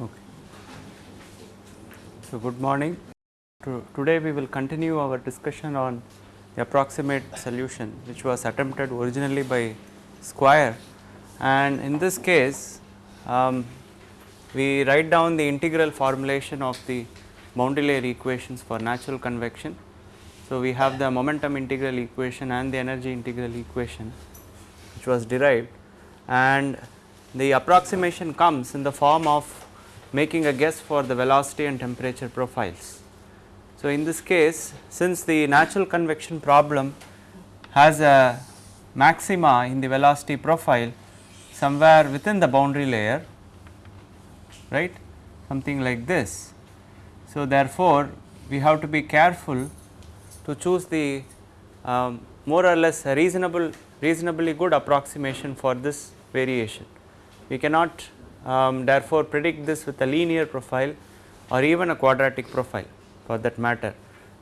Okay. So, good morning. To, today we will continue our discussion on the approximate solution which was attempted originally by Squire and in this case um, we write down the integral formulation of the boundary layer equations for natural convection. So, we have the momentum integral equation and the energy integral equation which was derived and the approximation comes in the form of making a guess for the velocity and temperature profiles. So, in this case since the natural convection problem has a maxima in the velocity profile somewhere within the boundary layer right something like this. So, therefore, we have to be careful to choose the um, more or less reasonable reasonably good approximation for this variation. We cannot um, therefore predict this with a linear profile or even a quadratic profile for that matter.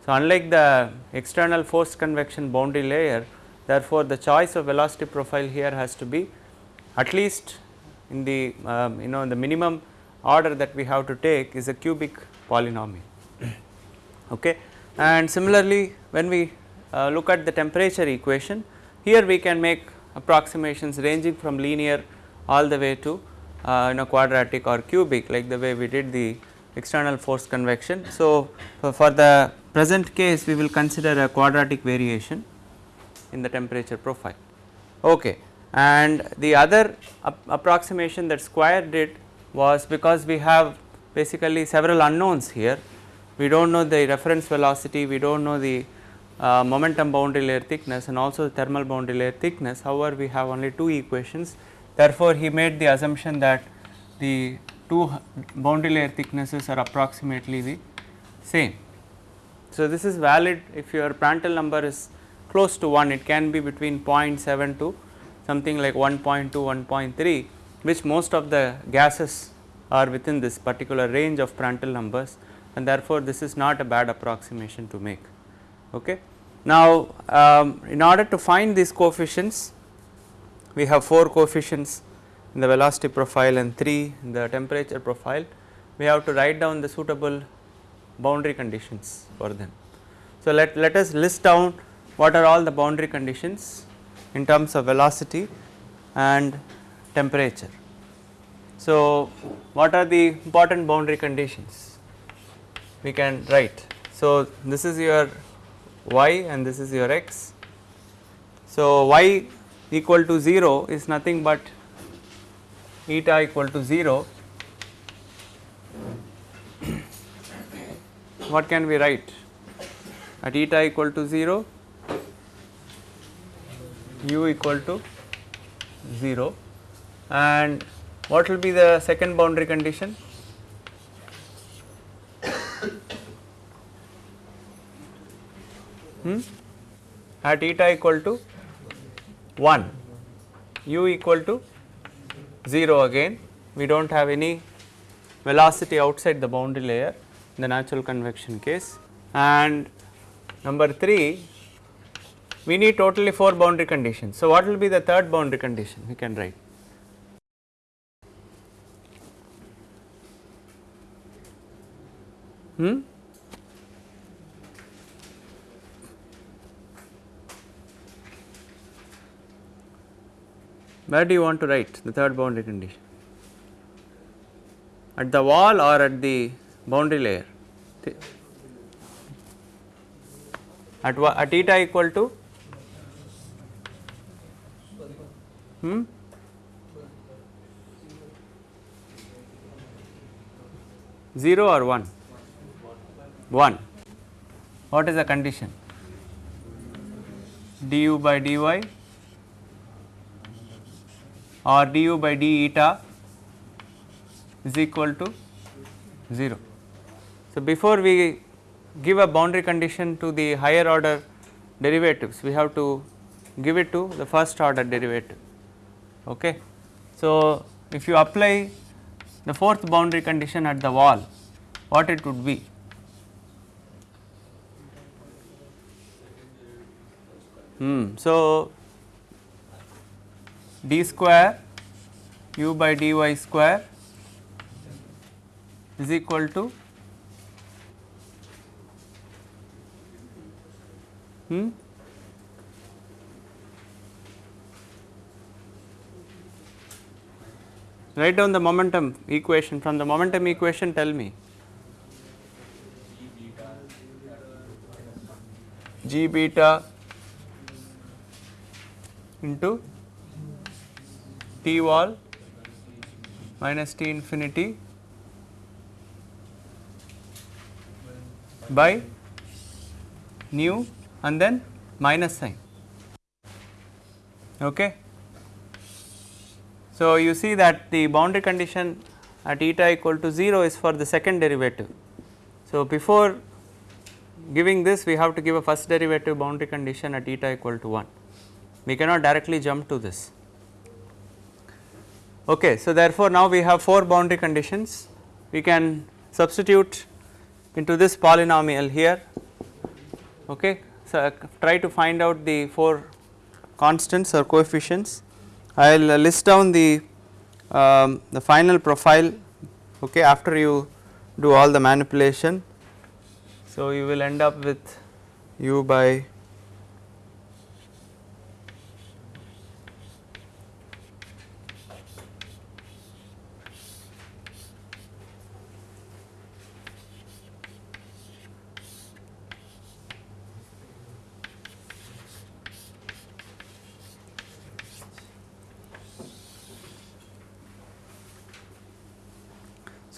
So, unlike the external forced convection boundary layer therefore, the choice of velocity profile here has to be at least in the um, you know the minimum order that we have to take is a cubic polynomial. okay. And similarly, when we uh, look at the temperature equation here we can make approximations ranging from linear all the way to uh, you know quadratic or cubic like the way we did the external force convection. So, for the present case we will consider a quadratic variation in the temperature profile. Okay. And the other approximation that Squire did was because we have basically several unknowns here. We do not know the reference velocity, we do not know the uh, momentum boundary layer thickness and also the thermal boundary layer thickness. However, we have only two equations. Therefore, he made the assumption that the two boundary layer thicknesses are approximately the same. So, this is valid if your Prandtl number is close to 1 it can be between 0.7 to something like 1.2 1.3 which most of the gases are within this particular range of Prandtl numbers and therefore, this is not a bad approximation to make. Okay. Now, um, in order to find these coefficients we have 4 coefficients in the velocity profile and 3 in the temperature profile we have to write down the suitable boundary conditions for them. So, let, let us list down what are all the boundary conditions in terms of velocity and temperature. So, what are the important boundary conditions we can write. So, this is your y and this is your x. So, y equal to 0 is nothing but eta equal to 0. what can we write at eta equal to 0 u equal to 0 and what will be the second boundary condition? Hmm? at eta equal to 1 u equal to 0 again. We do not have any velocity outside the boundary layer in the natural convection case. And number 3 we need totally 4 boundary conditions. So, what will be the third boundary condition? We can write. Hmm? Where do you want to write the third boundary condition? At the wall or at the boundary layer? At, at eta equal to hmm? Zero or one? One. What is the condition? du by dy or du by d eta is equal to 0. So, before we give a boundary condition to the higher order derivatives we have to give it to the first order derivative Okay. So, if you apply the fourth boundary condition at the wall what it would be? Hmm. So, d square u by dy square is equal to hmm, write down the momentum equation from the momentum equation tell me g beta into t wall minus t infinity by nu and then minus sign. Okay. So, you see that the boundary condition at eta equal to 0 is for the second derivative. So, before giving this we have to give a first derivative boundary condition at eta equal to 1 we cannot directly jump to this. Okay, so therefore, now we have 4 boundary conditions we can substitute into this polynomial here okay. So, uh, try to find out the 4 constants or coefficients I will list down the um, the final profile okay after you do all the manipulation. So, you will end up with u by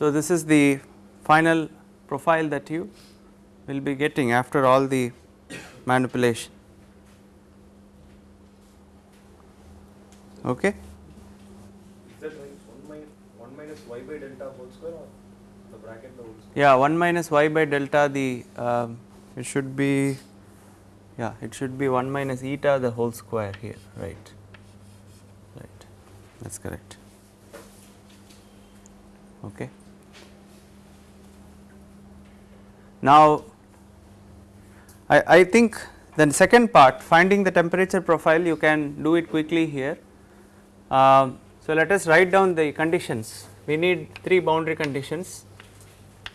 So, this is the final profile that you will be getting after all the manipulation. Okay. Is that right? 1 minus, 1 minus y by delta whole square or the bracket the whole square? Yeah, 1 minus y by delta the um, it should be yeah it should be 1 minus eta the whole square here right right that is correct okay. Now, I, I think the second part finding the temperature profile you can do it quickly here. Um, so, let us write down the conditions we need 3 boundary conditions.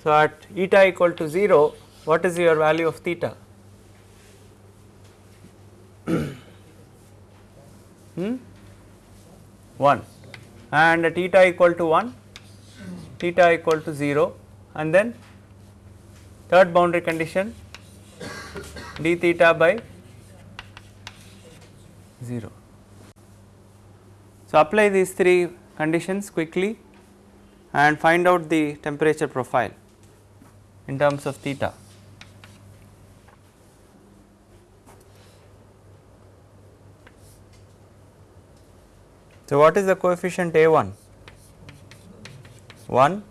So, at eta equal to 0 what is your value of theta? hmm? 1 and at eta equal to 1 theta equal to 0 and then third boundary condition d theta by 0. So, apply these three conditions quickly and find out the temperature profile in terms of theta. So, what is the coefficient A 1? 1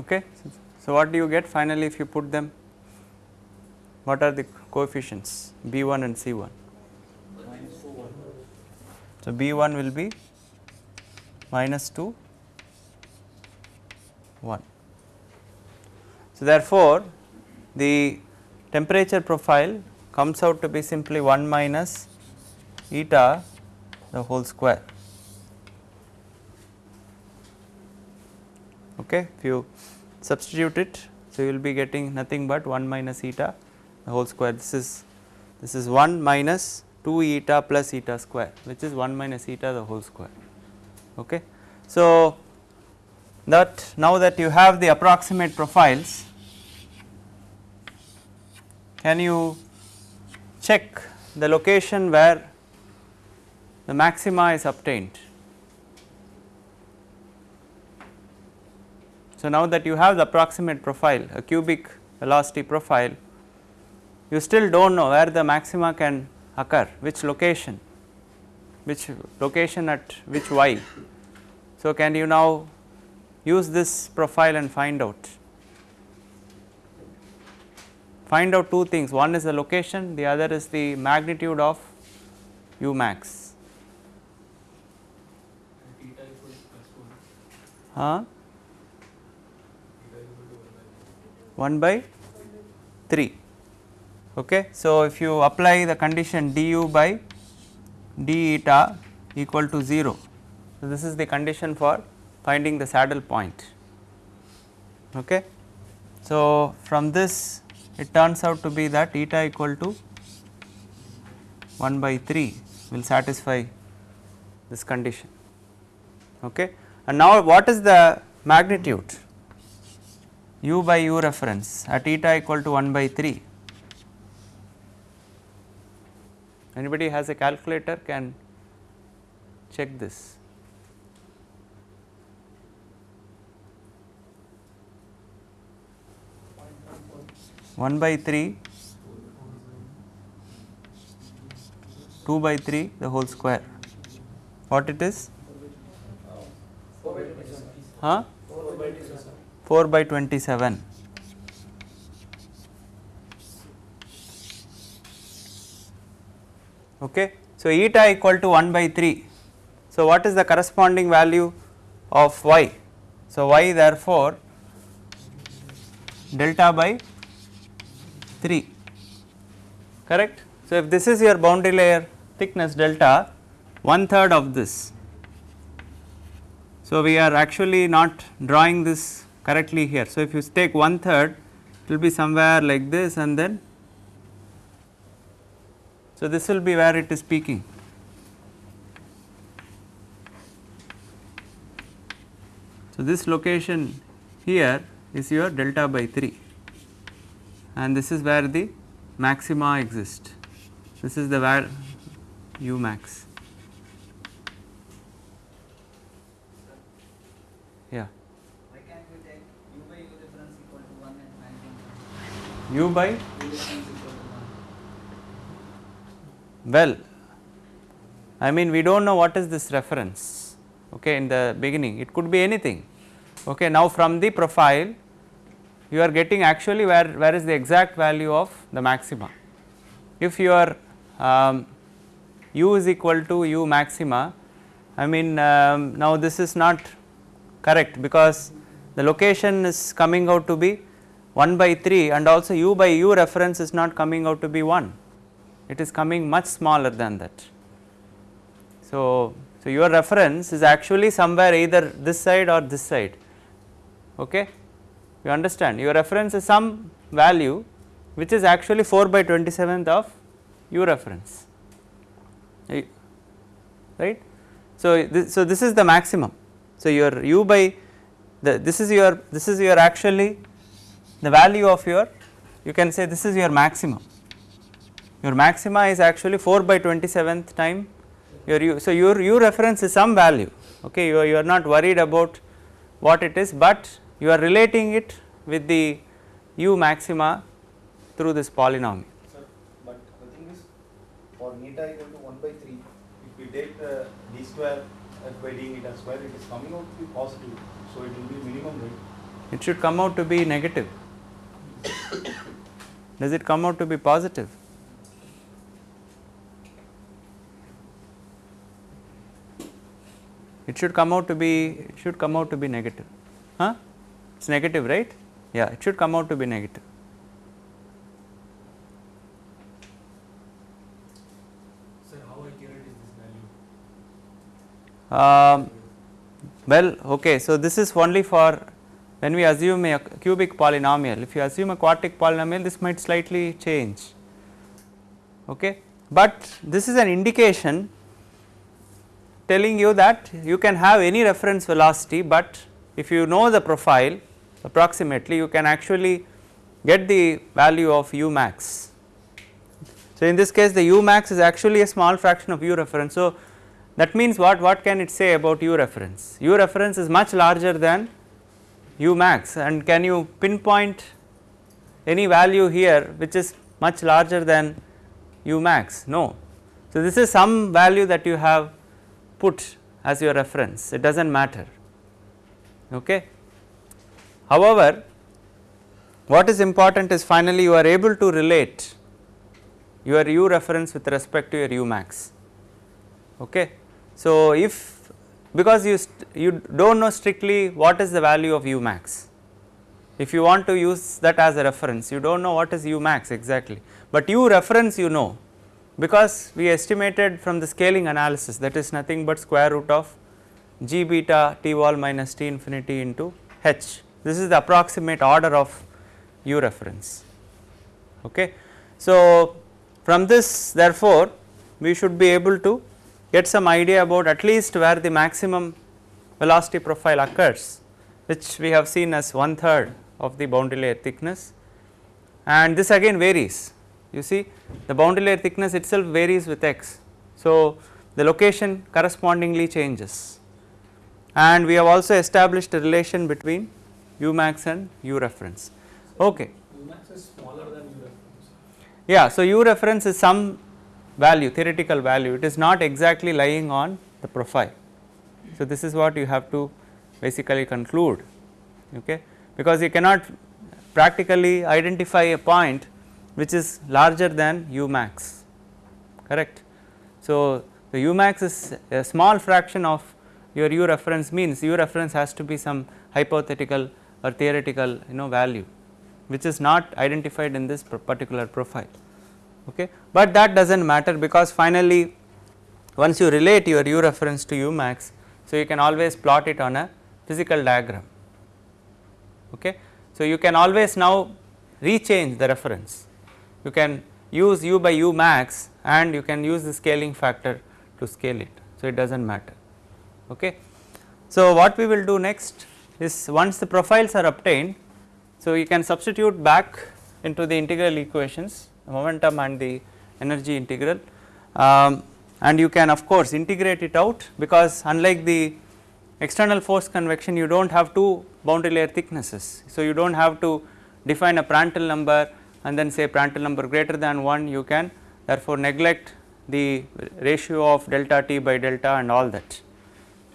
Okay. So, what do you get finally if you put them? What are the coefficients B 1 and C 1? So, B 1 will be minus 2 1. So, therefore, the temperature profile comes out to be simply 1 minus eta the whole square. Okay. If you substitute it, so you will be getting nothing but 1 minus eta the whole square. This is this is 1 minus 2 eta plus eta square which is 1 minus eta the whole square. Okay. So, that now that you have the approximate profiles can you check the location where the maxima is obtained. So, now that you have the approximate profile a cubic velocity profile you still do not know where the maxima can occur which location which location at which y. So, can you now use this profile and find out find out two things one is the location the other is the magnitude of u max. Theta equals plus 1. Huh? Theta equal to 1 1 by by 3. Okay. So, if you apply the condition du by d eta equal to 0. So, this is the condition for finding the saddle point. Okay. So, from this it turns out to be that eta equal to 1 by 3 will satisfy this condition. Okay. And now, what is the magnitude? U by u reference at eta equal to 1 by 3. Anybody has a calculator can check this. One by three, two by three, the whole square. What it is? Huh? 4 by 27. Okay. So, eta equal to 1 by 3. So, what is the corresponding value of y? So, y therefore, delta by 3 correct. So, if this is your boundary layer thickness delta one third of this. So, we are actually not drawing this correctly here. So, if you take one third it will be somewhere like this and then so this will be where it is peaking. So, this location here is your delta by 3 and this is where the maxima exist. This is the where u max. Yeah. Why can't we take u by u difference equal to 1 and maximum? U by u difference equal to 1. well I mean we do not know what is this reference okay in the beginning. It could be anything okay. Now from the profile you are getting actually where where is the exact value of the maxima. If your um, u is equal to u maxima I mean um, now this is not correct because the location is coming out to be 1 by 3 and also u by u reference is not coming out to be 1 it is coming much smaller than that. So, so your reference is actually somewhere either this side or this side okay you understand your reference is some value which is actually 4 by 27th of u reference eh, right. So, this, so this is the maximum. So, your u by the this is your this is your actually the value of your you can say this is your maximum your maxima is actually 4 by 27th time your u. So, your u reference is some value okay you are, you are not worried about what it is, but you are relating it with the u maxima through this polynomial. Sir, but the thing is, for eta equal to 1 by 3, if we take the d square f by d eta square, it is coming out to be positive. So it will be minimum rate. It should come out to be negative. Does it come out to be positive? It should come out to be it should come out to be negative. Huh? It's negative, right? Yeah, it should come out to be negative. Sir, how accurate is this value? Um, well, okay. So, this is only for when we assume a cubic polynomial. If you assume a quartic polynomial, this might slightly change. okay. But this is an indication telling you that you can have any reference velocity, but if you know the profile approximately you can actually get the value of u max. So, in this case the u max is actually a small fraction of u reference. So, that means what what can it say about u reference? u reference is much larger than u max and can you pinpoint any value here which is much larger than u max? No. So, this is some value that you have put as your reference it does not matter. Okay. However, what is important is finally you are able to relate your u reference with respect to your u max. Okay. So, if because you you do not know strictly what is the value of u max, if you want to use that as a reference you do not know what is u max exactly, but u reference you know because we estimated from the scaling analysis that is nothing but square root of g beta t wall minus t infinity into h. This is the approximate order of u reference. Okay. So, from this therefore, we should be able to get some idea about at least where the maximum velocity profile occurs which we have seen as one third of the boundary layer thickness and this again varies you see the boundary layer thickness itself varies with x. So, the location correspondingly changes and we have also established a relation between u max and u reference. Okay. U max is smaller than U reference. Yeah, so u reference is some value theoretical value it is not exactly lying on the profile. So, this is what you have to basically conclude okay because you cannot practically identify a point which is larger than u max correct. So, the u max is a small fraction of your u reference means u reference has to be some hypothetical or theoretical you know value which is not identified in this particular profile okay. But that does not matter because finally once you relate your u reference to u max so you can always plot it on a physical diagram okay. So you can always now rechange the reference you can use u by u max and you can use the scaling factor to scale it so it does not matter okay. So what we will do next is once the profiles are obtained so you can substitute back into the integral equations momentum and the energy integral. Um, and you can of course integrate it out because unlike the external force convection you do not have two boundary layer thicknesses. So you do not have to define a Prandtl number and then say Prandtl number greater than 1 you can therefore neglect the ratio of delta t by delta and all that.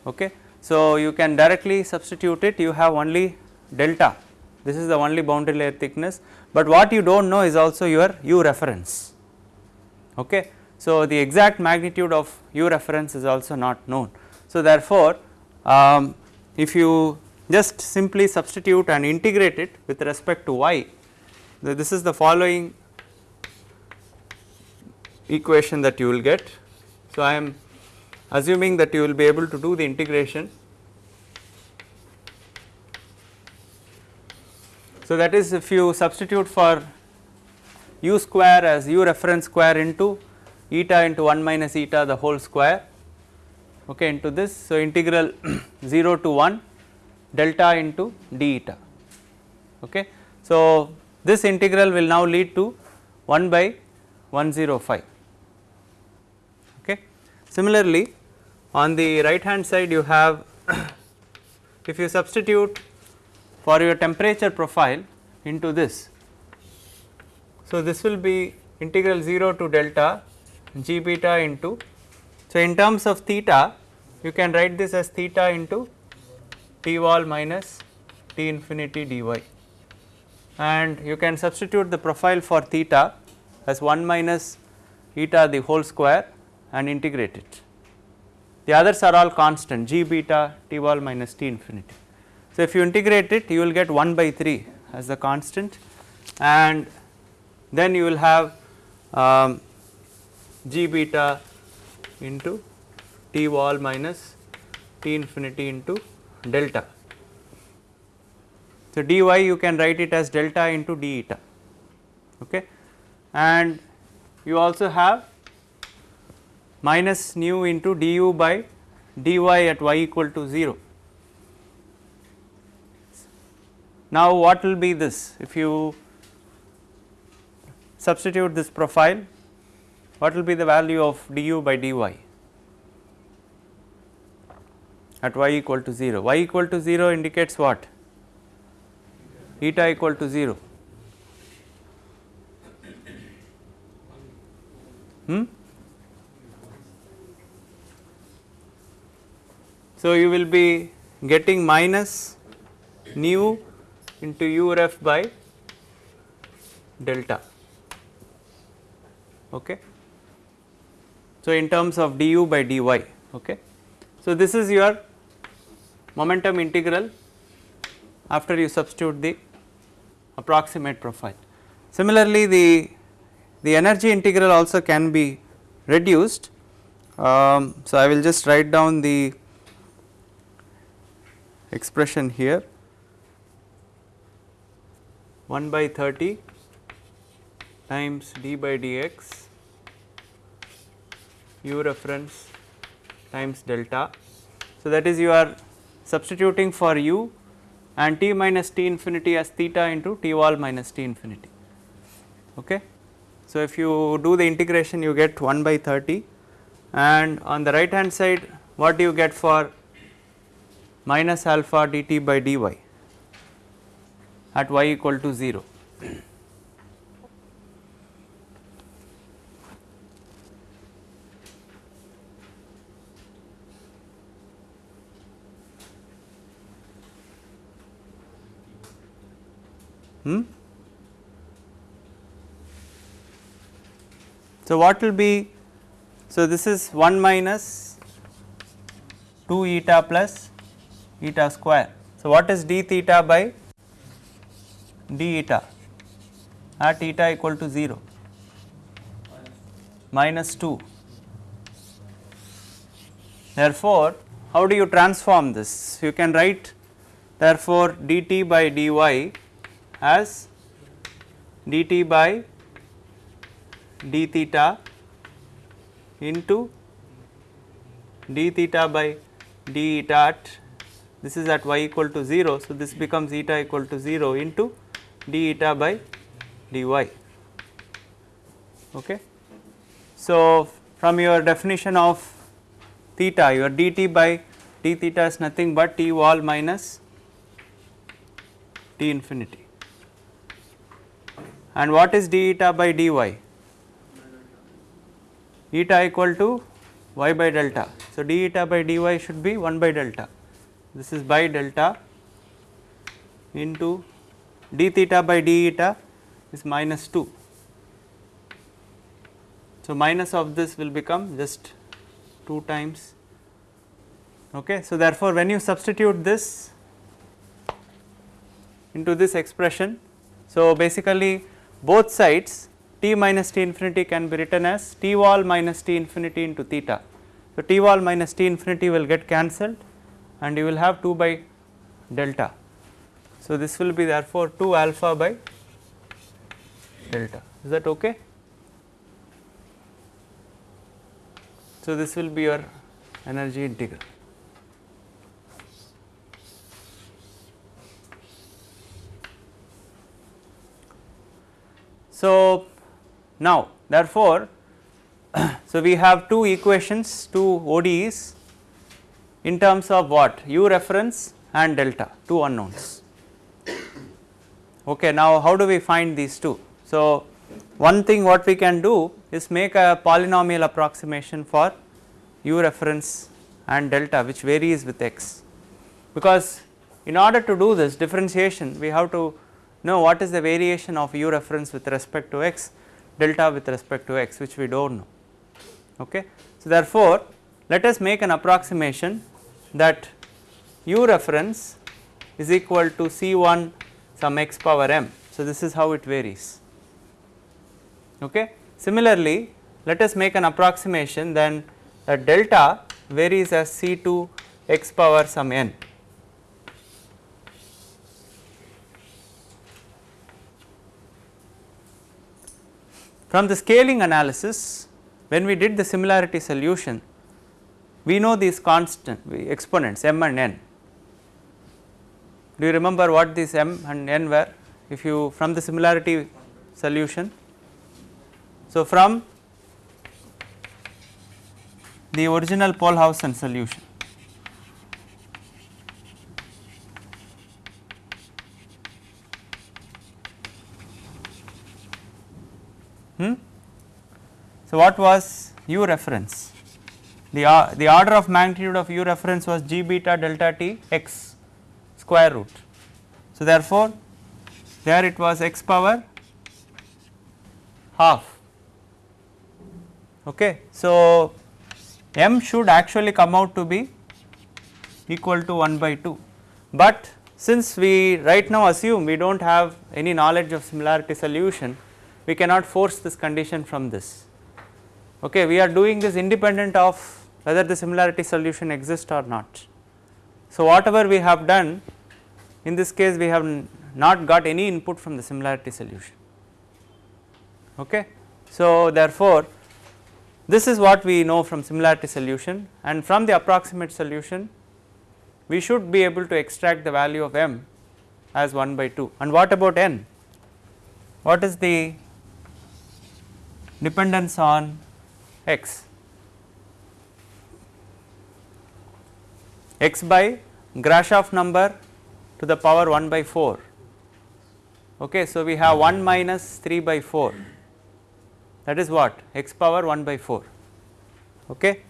Okay. So you can directly substitute it. You have only delta. This is the only boundary layer thickness, but what you do not know is also your u reference. Okay. So, the exact magnitude of u reference is also not known. So, therefore, um, if you just simply substitute and integrate it with respect to y, this is the following equation that you will get. So, I am assuming that you will be able to do the integration So, that is if you substitute for u square as u reference square into eta into 1 minus eta the whole square okay, into this. So, integral 0 to 1 delta into d eta. Okay. So, this integral will now lead to 1 by 105. Okay. Similarly, on the right hand side you have if you substitute for your temperature profile into this. So, this will be integral 0 to delta g beta into. So, in terms of theta you can write this as theta into t wall minus t infinity dy and you can substitute the profile for theta as 1 minus eta the whole square and integrate it. The others are all constant g beta t wall minus t infinity. So, if you integrate it you will get 1 by 3 as the constant and then you will have um, g beta into t wall minus t infinity into delta. So, dy you can write it as delta into d eta okay. and you also have minus nu into du by dy at y equal to 0. Now what will be this? If you substitute this profile what will be the value of du by dy at y equal to 0 y equal to 0 indicates what? Eta equal to 0 hmm? So you will be getting minus nu into u ref by delta. Okay? So in terms of du by dy. Okay? So this is your momentum integral after you substitute the approximate profile. Similarly the the energy integral also can be reduced. Um, so i will just write down the expression here 1 by 30 times d by dx u reference times delta. So, that is you are substituting for u and t minus t infinity as theta into t wall minus t infinity. Okay. So, if you do the integration you get 1 by 30 and on the right hand side what do you get for minus alpha dt by dy at y equal to 0. Hmm? So, what will be so this is 1 minus 2 eta plus eta square. So, what is d theta by d eta at eta equal to 0 minus 2. Therefore, how do you transform this? You can write therefore dt by dy as dt by d theta into d theta by d eta at this is at y equal to 0. So, this becomes eta equal to 0 into d eta by dy. Okay. So, from your definition of theta your dt by d theta is nothing but t wall minus t infinity and what is d eta by dy eta equal to y by delta. So, d eta by dy should be 1 by delta this is by delta into d theta by d eta is minus 2. So, minus of this will become just 2 times okay. So, therefore, when you substitute this into this expression. So, basically both sides t minus t infinity can be written as t wall minus t infinity into theta. So, t wall minus t infinity will get cancelled and you will have 2 by delta. So, this will be therefore 2 alpha by delta is that okay. So, this will be your energy integral. So, now therefore, so we have two equations two ODEs in terms of what u reference and delta two unknowns. Okay, now how do we find these two? So, one thing what we can do is make a polynomial approximation for u reference and delta which varies with x because in order to do this differentiation we have to know what is the variation of u reference with respect to x delta with respect to x which we do not know. Okay. So, therefore, let us make an approximation that u reference is equal to C 1 some x power m. So, this is how it varies. Okay. Similarly, let us make an approximation then that delta varies as C 2 x power some n. from the scaling analysis when we did the similarity solution we know these constant exponents m and n. Do you remember what these m and n were if you from the similarity solution? So, from the original Pohlhausen solution Hmm? So, what was u reference? The, uh, the order of magnitude of u reference was g beta delta t x square root. So, therefore, there it was x power half. Okay. So, m should actually come out to be equal to 1 by 2, but since we right now assume we do not have any knowledge of similarity solution, we cannot force this condition from this. Okay, we are doing this independent of whether the similarity solution exists or not. So, whatever we have done in this case we have not got any input from the similarity solution. Okay. So, therefore, this is what we know from similarity solution and from the approximate solution we should be able to extract the value of m as 1 by 2 and what about n? What is the dependence on x? x by Grashof number to the power 1 by 4. Okay, so, we have 1 minus 3 by 4 that is what x power 1 by 4. Okay.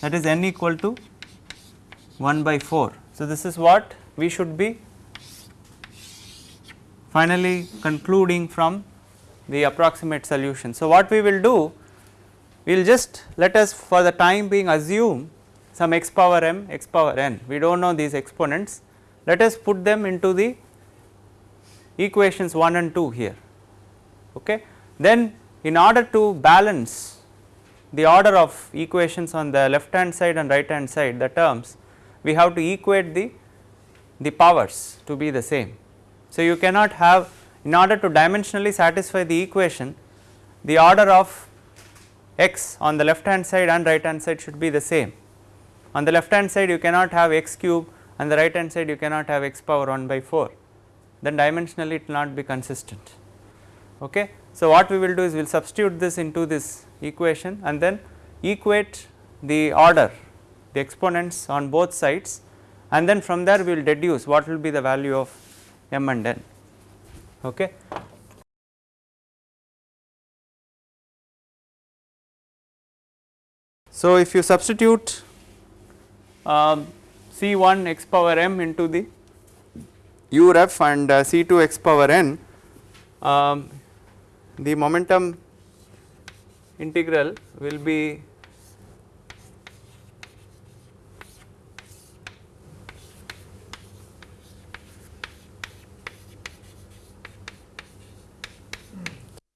That is n equal to 1 by 4. So, this is what we should be finally concluding from the approximate solution. So, what we will do we will just let us for the time being assume some x power m x power n we do not know these exponents. Let us put them into the equations 1 and 2 here okay. Then in order to balance the order of equations on the left hand side and right hand side the terms we have to equate the the powers to be the same. So you cannot have in order to dimensionally satisfy the equation the order of x on the left hand side and right hand side should be the same. On the left hand side you cannot have x cube and the right hand side you cannot have x power 1 by 4 then dimensionally it will not be consistent. Okay. So, what we will do is we will substitute this into this equation and then equate the order the exponents on both sides and then from there we will deduce what will be the value of m and n. Okay. So, if you substitute um, C1 x power m into the u ref and uh, C2 x power n, um, the momentum integral will be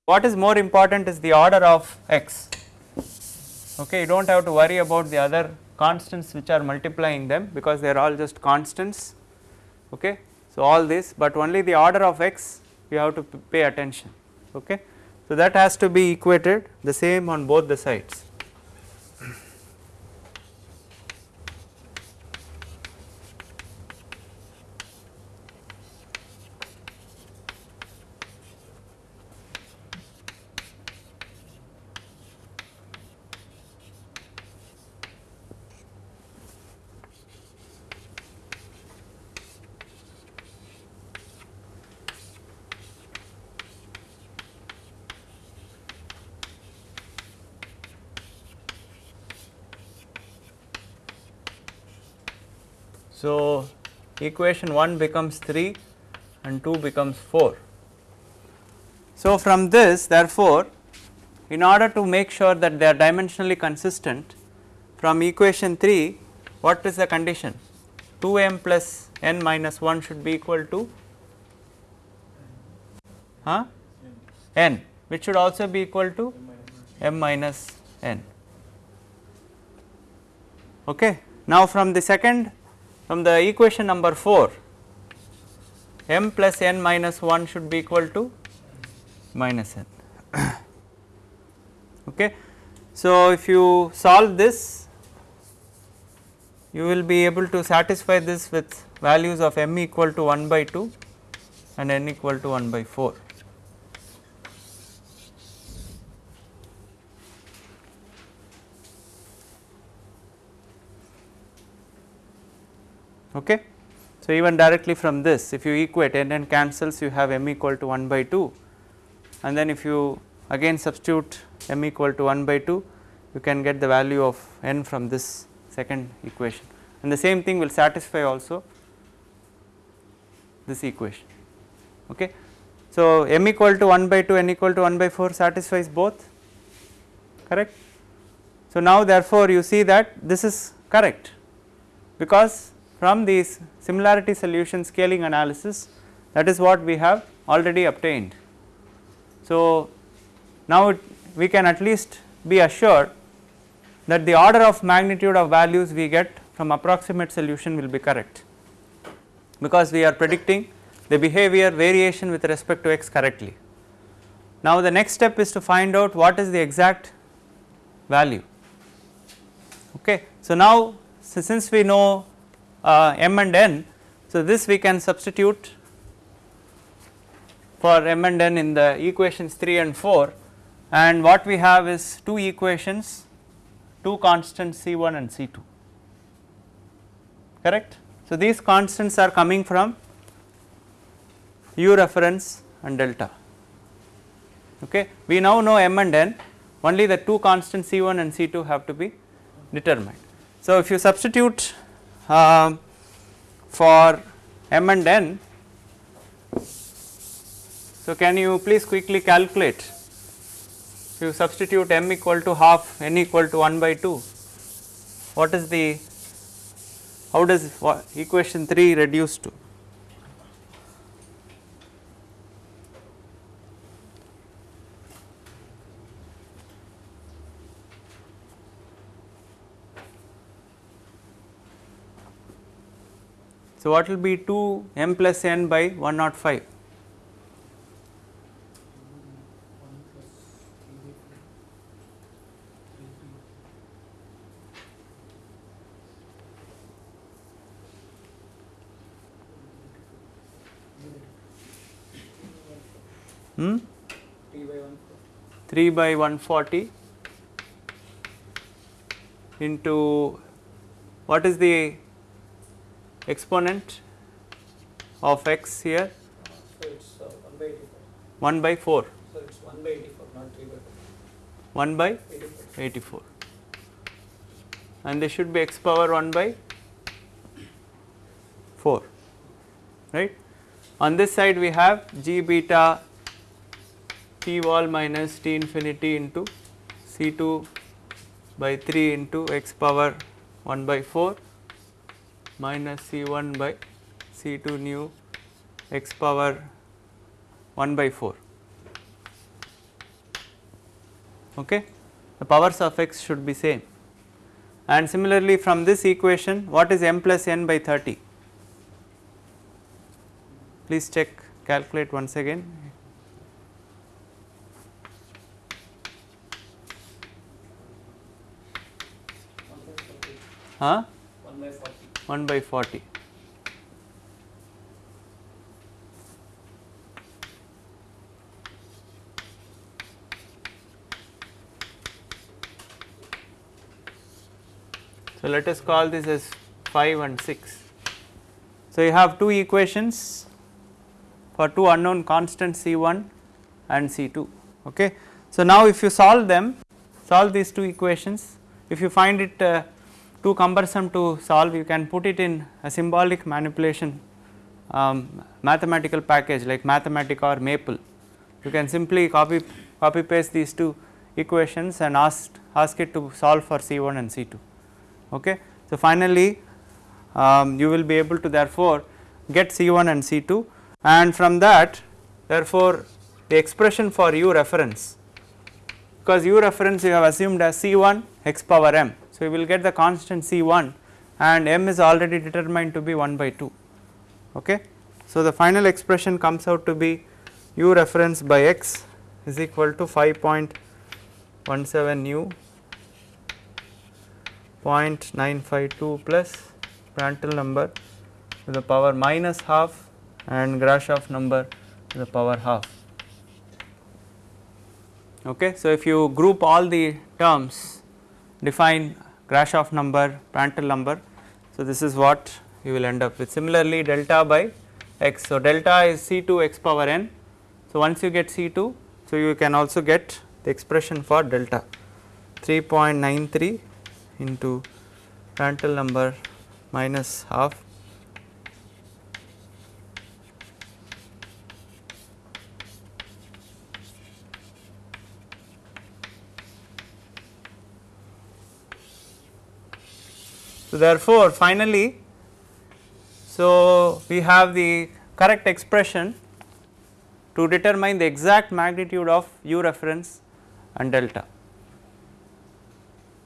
what is more important is the order of x. Okay you do not have to worry about the other constants which are multiplying them because they are all just constants okay? So all this but only the order of x you have to pay attention okay? So that has to be equated the same on both the sides So, equation 1 becomes 3 and 2 becomes 4. So, from this therefore, in order to make sure that they are dimensionally consistent from equation 3 what is the condition 2 m plus n minus 1 should be equal to huh? n which should also be equal to m minus n. Okay. Now, from the second from the equation number 4 m plus n minus 1 should be equal to minus n. okay. So, if you solve this you will be able to satisfy this with values of m equal to 1 by 2 and n equal to 1 by 4. Okay. So, even directly from this if you equate n and cancels you have m equal to 1 by 2 and then if you again substitute m equal to 1 by 2 you can get the value of n from this second equation and the same thing will satisfy also this equation. Okay. So, m equal to 1 by 2 n equal to 1 by 4 satisfies both correct. So, now therefore, you see that this is correct because from these similarity solution scaling analysis that is what we have already obtained. So, now it, we can at least be assured that the order of magnitude of values we get from approximate solution will be correct because we are predicting the behavior variation with respect to x correctly. Now, the next step is to find out what is the exact value. Okay. So, now so since we know uh, m and n, so this we can substitute for m and n in the equations 3 and 4 and what we have is two equations, two constants C1 and C2 correct. So, these constants are coming from u reference and delta. Okay. We now know m and n only the two constants C1 and C2 have to be determined. So, if you substitute uh, for m and n, so can you please quickly calculate? If you substitute m equal to half n equal to 1 by 2 what is the how does equation 3 reduce to So, what will be 2 m plus n by 105? Hmm? 3 by 1 3 by 140 into what is the exponent of x here. So it's uh, 1 by 84 1 by 4 so it's 1 by 84 not 3 by 1 by 84 84 and this should be x power 1 by 4 right. On this side we have g beta t wall minus t infinity into c2 by 3 into x power 1 by 4 minus c1 by c2 nu x power 1 by 4 okay? The powers of x should be same. And similarly from this equation what is m plus n by 30 please check calculate once again. Huh 1 by 40 1 by 40 So, let us call this as 5 and 6. So, you have two equations for two unknown constants C1 and C2. Okay. So, now if you solve them, solve these two equations, if you find it uh, too cumbersome to solve, you can put it in a symbolic manipulation um, mathematical package like Mathematica or Maple. You can simply copy copy paste these two equations and ask ask it to solve for C1 and C2. Okay. So, finally, um, you will be able to therefore get C1 and C2 and from that therefore, the expression for u reference because u reference you have assumed as C1 x power m. So, we will get the constant C1 and m is already determined to be 1 by 2. Okay. So, the final expression comes out to be u reference by x is equal to 5.17 u 0.952 plus Prandtl number to the power minus half and Grashof number to the power half. Okay. So, if you group all the terms define Grashof number, Prandtl number. So, this is what you will end up with similarly delta by x. So, delta is C 2 x power n. So, once you get C 2, so you can also get the expression for delta 3.93 into Prandtl number minus half So, therefore, finally, so we have the correct expression to determine the exact magnitude of u reference and delta.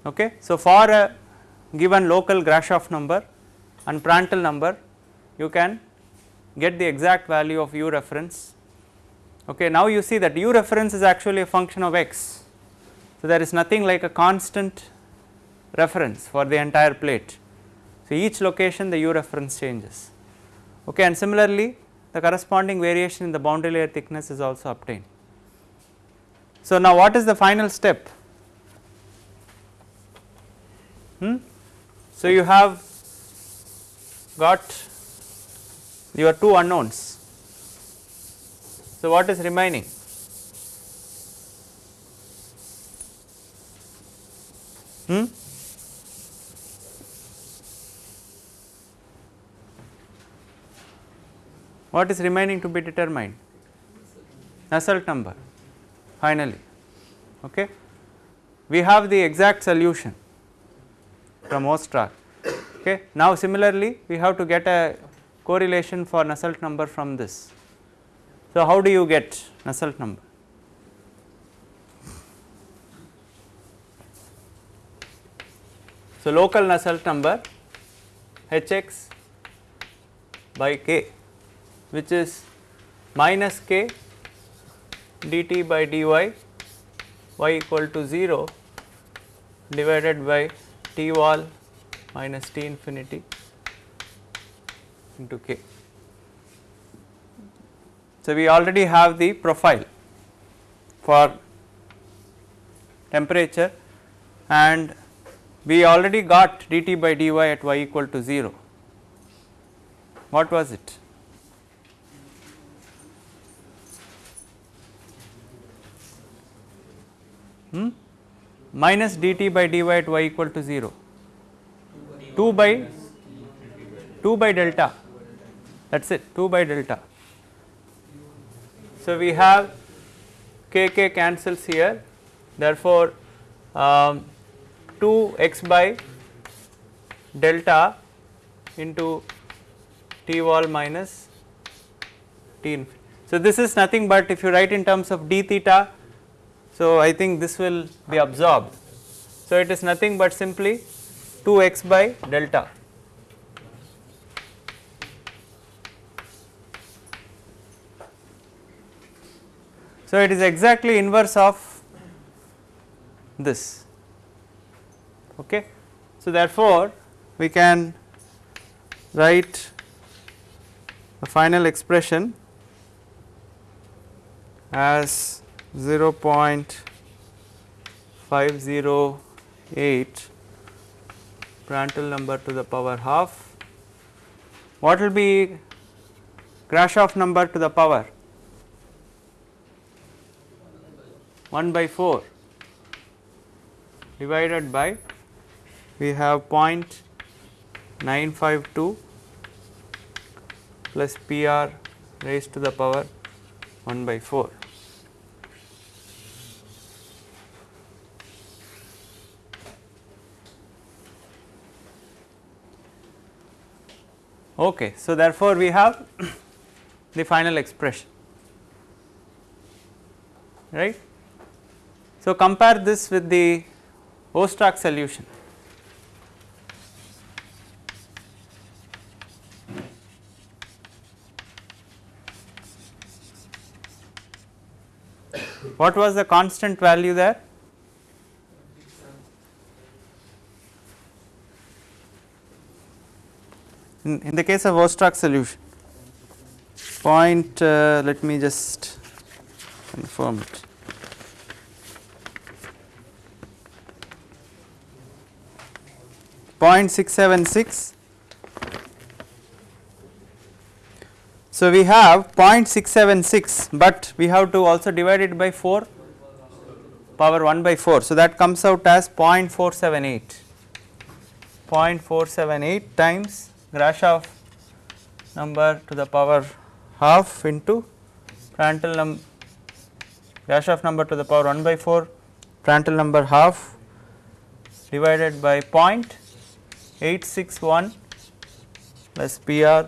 Okay. So, for a given local Grashof number and Prandtl number you can get the exact value of u reference. Okay. Now, you see that u reference is actually a function of x. So, there is nothing like a constant reference for the entire plate. So, each location the u reference changes okay, and similarly the corresponding variation in the boundary layer thickness is also obtained. So, now what is the final step? Hmm? So, you have got your two unknowns. So, what is remaining? Hmm? What is remaining to be determined? Nusselt number finally. Okay. We have the exact solution from Ostrach. Okay. Now, similarly we have to get a correlation for Nusselt number from this. So, how do you get Nusselt number? So, local Nusselt number Hx by k which is minus k dt by dy y equal to 0 divided by t wall minus t infinity into k. So, we already have the profile for temperature and we already got dt by dy at y equal to 0. What was it? Hmm? minus dt by dy at y equal to 0 2 by 2 by delta that is it 2 by delta. So, we have k k cancels here therefore, um, 2 x by delta into t wall minus t infinity. So, this is nothing but if you write in terms of d theta so, I think this will be absorbed. So, it is nothing but simply 2 x by delta. So, it is exactly inverse of this. Okay. So, therefore, we can write the final expression as 0.508 Prandtl number to the power half. What will be Grashof number to the power? 1 by 4 divided by we have 0.952 plus PR raised to the power 1 by 4. Okay. So, therefore, we have the final expression right. So, compare this with the Ostrach solution. What was the constant value there? In, in the case of Ostrach solution, point, uh, let me just confirm it. Point six seven six. So we have 0.676 but we have to also divide it by 4 power 1 by 4. So that comes out as 0.478, 0.478 times Grashof number to the power half into Prandtl num Grashof number to the power 1 by 4 Prandtl number half divided by 0.861 plus PR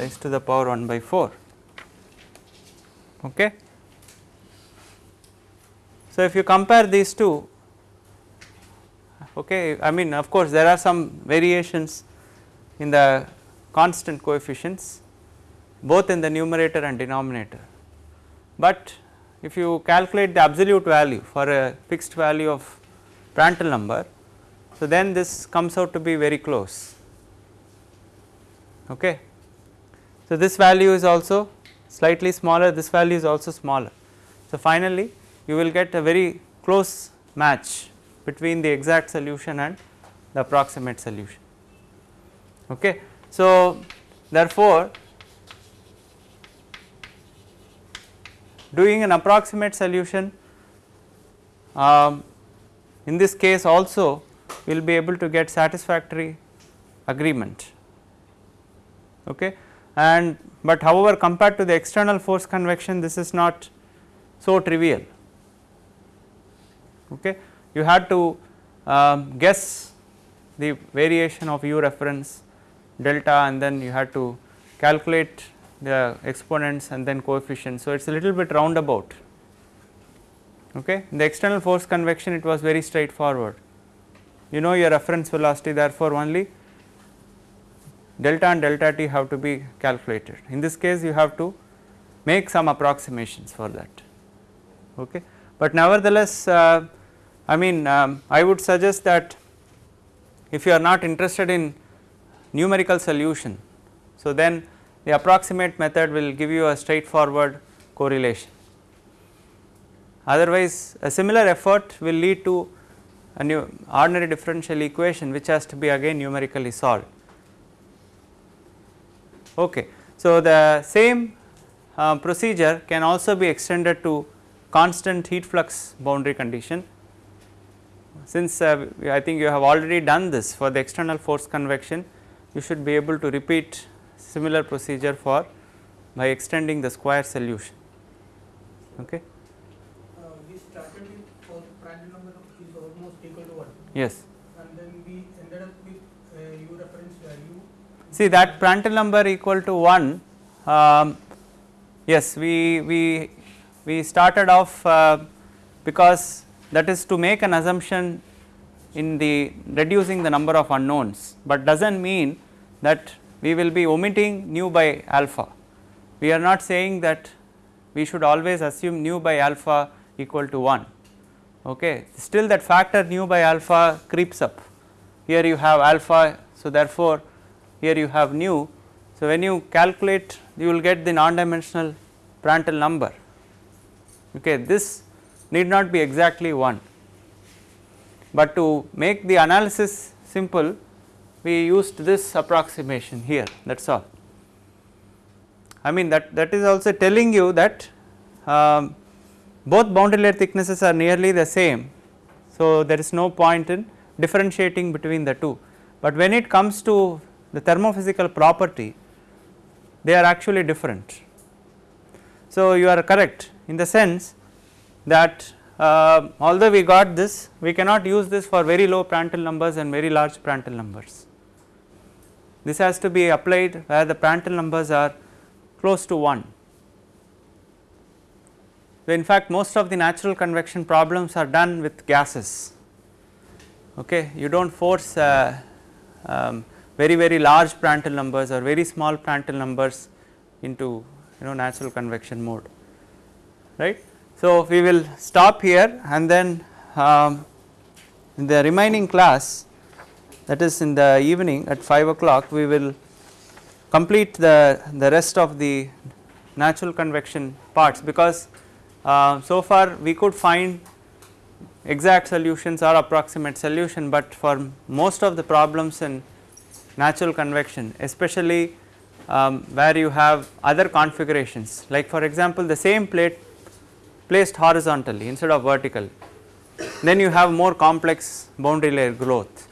raised to the power 1 by 4 okay. So if you compare these two okay I mean of course there are some variations in the constant coefficients both in the numerator and denominator but if you calculate the absolute value for a fixed value of Prandtl number so then this comes out to be very close okay so, this value is also slightly smaller, this value is also smaller. So, finally, you will get a very close match between the exact solution and the approximate solution. Okay. So, therefore, doing an approximate solution um, in this case also we will be able to get satisfactory agreement. Okay and but however compared to the external force convection this is not so trivial okay you had to um, guess the variation of u reference delta and then you had to calculate the exponents and then coefficients so it is a little bit roundabout okay in the external force convection it was very straightforward you know your reference velocity therefore only delta and delta t have to be calculated. In this case you have to make some approximations for that okay. But nevertheless uh, I mean um, I would suggest that if you are not interested in numerical solution so then the approximate method will give you a straightforward correlation. Otherwise a similar effort will lead to a new ordinary differential equation which has to be again numerically solved. Okay. So, the same uh, procedure can also be extended to constant heat flux boundary condition. Since uh, I think you have already done this for the external force convection, you should be able to repeat similar procedure for by extending the Squire solution. Okay. Uh, we started with for Prandtl number is almost equal to 1 Yes. and then we ended up with uh, u reference value See that Prandtl number equal to 1, um, yes we, we, we started off uh, because that is to make an assumption in the reducing the number of unknowns, but does not mean that we will be omitting nu by alpha. We are not saying that we should always assume nu by alpha equal to 1, okay. still that factor nu by alpha creeps up, here you have alpha. So, therefore, here you have nu. So, when you calculate you will get the non dimensional Prandtl number okay this need not be exactly 1, but to make the analysis simple we used this approximation here that is all. I mean that that is also telling you that um, both boundary layer thicknesses are nearly the same. So, there is no point in differentiating between the two, but when it comes to the thermophysical property they are actually different. So, you are correct in the sense that uh, although we got this we cannot use this for very low Prandtl numbers and very large Prandtl numbers. This has to be applied where the Prandtl numbers are close to 1. So, in fact, most of the natural convection problems are done with gases okay you do not force uh, um, very very large Prandtl numbers or very small Prandtl numbers into you know natural convection mode right. So, we will stop here and then um, in the remaining class that is in the evening at 5 o'clock we will complete the, the rest of the natural convection parts because uh, so far we could find exact solutions or approximate solution, but for most of the problems in natural convection especially um, where you have other configurations like for example the same plate placed horizontally instead of vertical then you have more complex boundary layer growth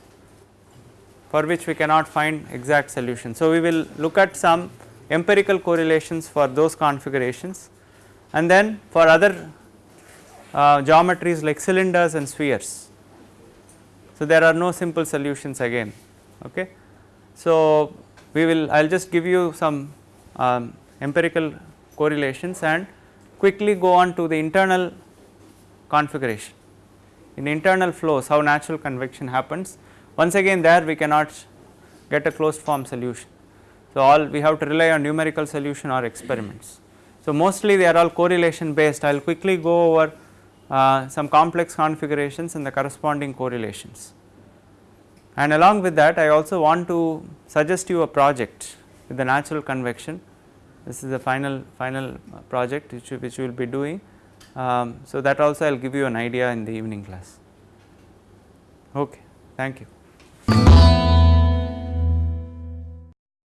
for which we cannot find exact solution. So, we will look at some empirical correlations for those configurations and then for other uh, geometries like cylinders and spheres. So, there are no simple solutions again. Okay. So, we will I will just give you some um, empirical correlations and quickly go on to the internal configuration. In internal flows how natural convection happens once again there we cannot get a closed form solution. So, all we have to rely on numerical solution or experiments. So, mostly they are all correlation based I will quickly go over uh, some complex configurations and the corresponding correlations. And along with that I also want to suggest you a project with the natural convection. This is the final final project which, which we will be doing. Um, so, that also I will give you an idea in the evening class. Okay, thank you.